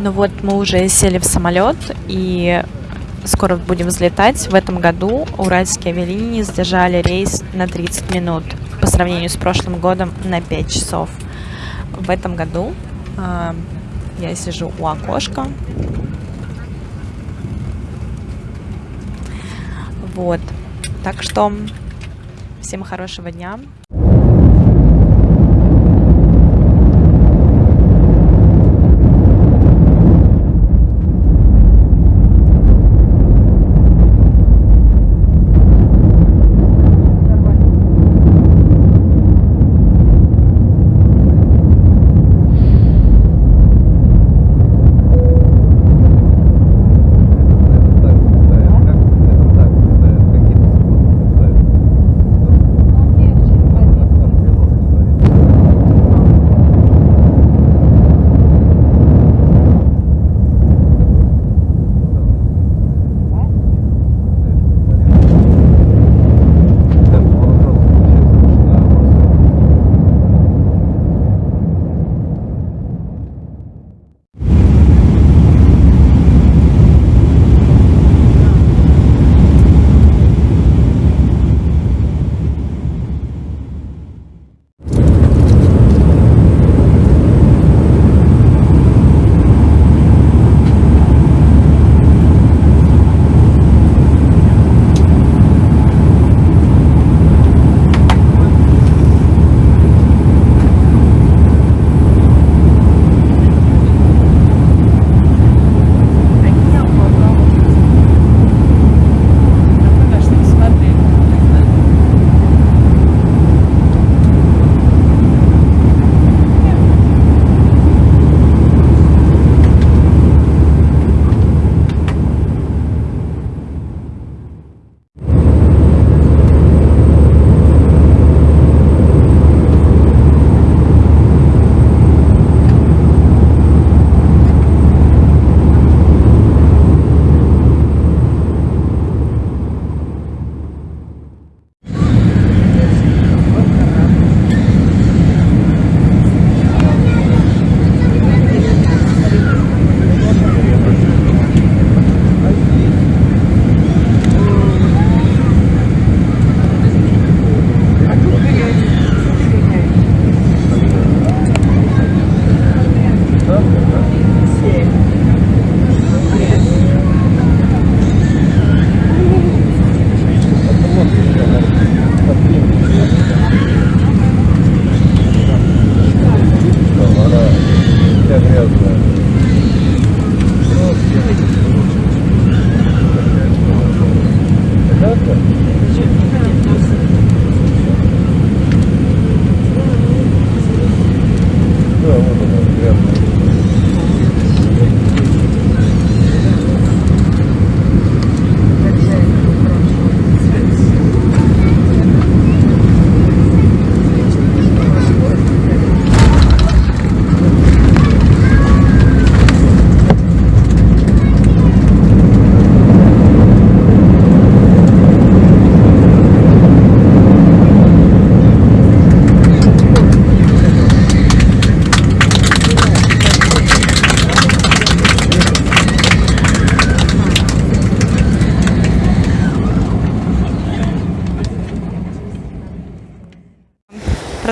Ну вот мы уже сели в самолет и скоро будем взлетать. В этом году уральские авиалинии задержали рейс на 30 минут по сравнению с прошлым годом на 5 часов. В этом году э, я сижу у окошка. Вот. Так что всем хорошего дня.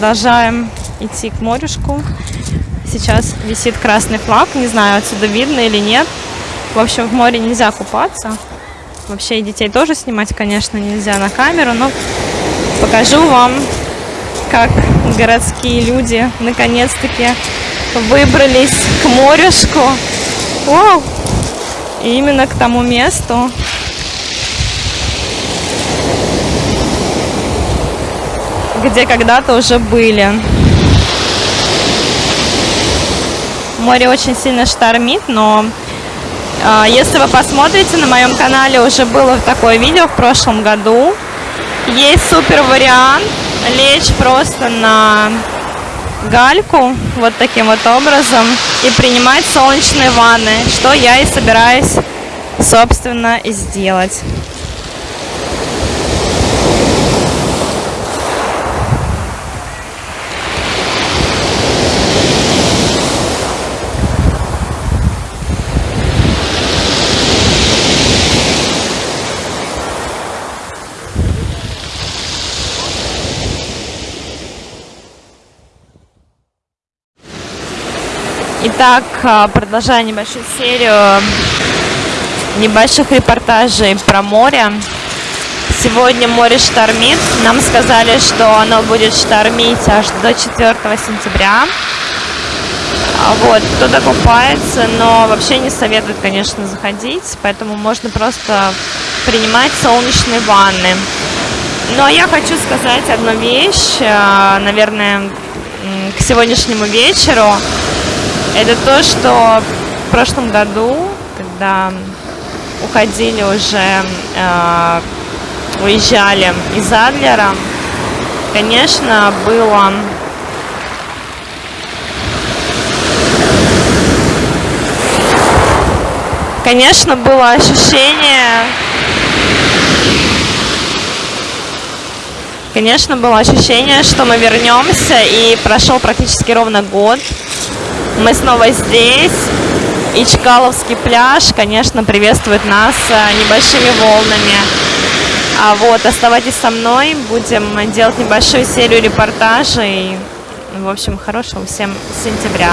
Продолжаем идти к морюшку. Сейчас висит красный флаг. Не знаю, отсюда видно или нет. В общем, в море нельзя купаться. Вообще и детей тоже снимать, конечно, нельзя на камеру, но покажу вам, как городские люди наконец-таки выбрались к морюшку. Вау! И именно к тому месту, где когда-то уже были. Море очень сильно штормит, но э, если вы посмотрите, на моем канале уже было такое видео в прошлом году. Есть супер вариант лечь просто на гальку вот таким вот образом и принимать солнечные ванны, что я и собираюсь, собственно, сделать. Итак, а, продолжая небольшую серию небольших репортажей про море. Сегодня море штормит. Нам сказали, что оно будет штормить аж до 4 сентября. А вот, кто-то купается, но вообще не советуют, конечно, заходить, поэтому можно просто принимать солнечные ванны. Ну, а я хочу сказать одну вещь, а, наверное, к сегодняшнему вечеру. Это то, что в прошлом году, когда уходили уже, э, уезжали из Адлера, конечно, было конечно, было ощущение Конечно, было ощущение, что мы вернемся, и прошел практически ровно год. Мы снова здесь, и Чкаловский пляж, конечно, приветствует нас э, небольшими волнами. А вот, оставайтесь со мной, будем делать небольшую серию репортажей. В общем, хорошего всем сентября.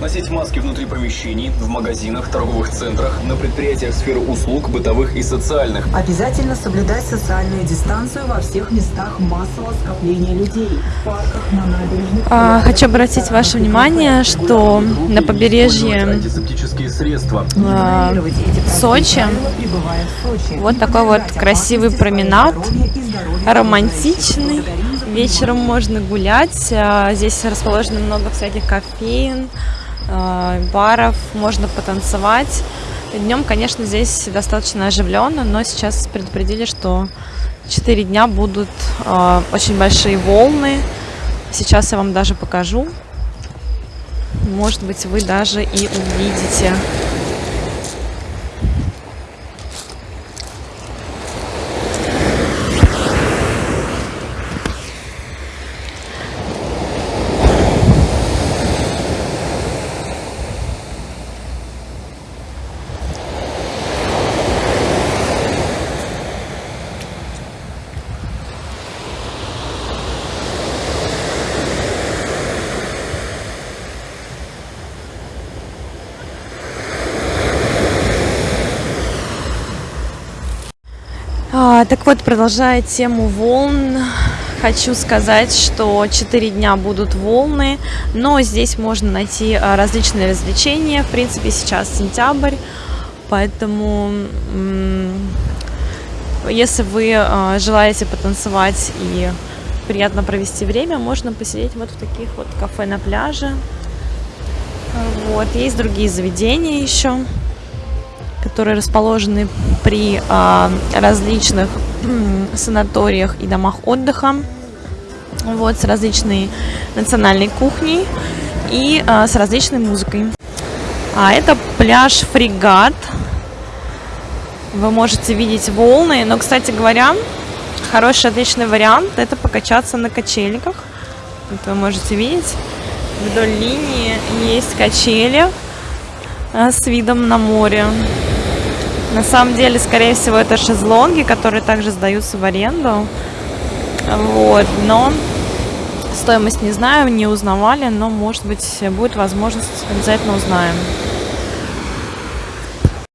Носить маски внутри помещений, в магазинах, торговых центрах, на предприятиях сферы услуг, бытовых и социальных. Обязательно соблюдать социальную дистанцию во всех местах массового скопления людей. В парках, на набережных. А, хочу обратить ваше внимание, что на побережье а, Сочи вот такой вот красивый променад, романтичный. Вечером можно гулять. а, Здесь расположено много всяких кофеин, баров, можно потанцевать. Днем, конечно, здесь достаточно оживленно, но сейчас предупредили, что 4 дня будут а, очень большие волны. Сейчас я вам даже покажу. Может быть, вы даже и увидите. Так вот, продолжая тему волн, хочу сказать, что 4 дня будут волны, но здесь можно найти а, различные развлечения. В принципе, сейчас сентябрь, поэтому если вы а, желаете потанцевать и приятно провести время, можно посидеть вот в таких вот кафе на пляже. Вот, есть другие заведения еще которые расположены при а, различных санаториях и домах отдыха, вот, с различной национальной кухней и а, с различной музыкой. А это пляж Фрегат. Вы можете видеть волны, но, кстати говоря, хороший, отличный вариант – это покачаться на качельках. Вот вы можете видеть, вдоль линии есть качели, э, с видом на море. На самом деле, скорее всего, это шезлонги, которые также сдаются в аренду. Вот, но стоимость не знаю, не узнавали, но, может быть, будет возможность, обязательно узнаем.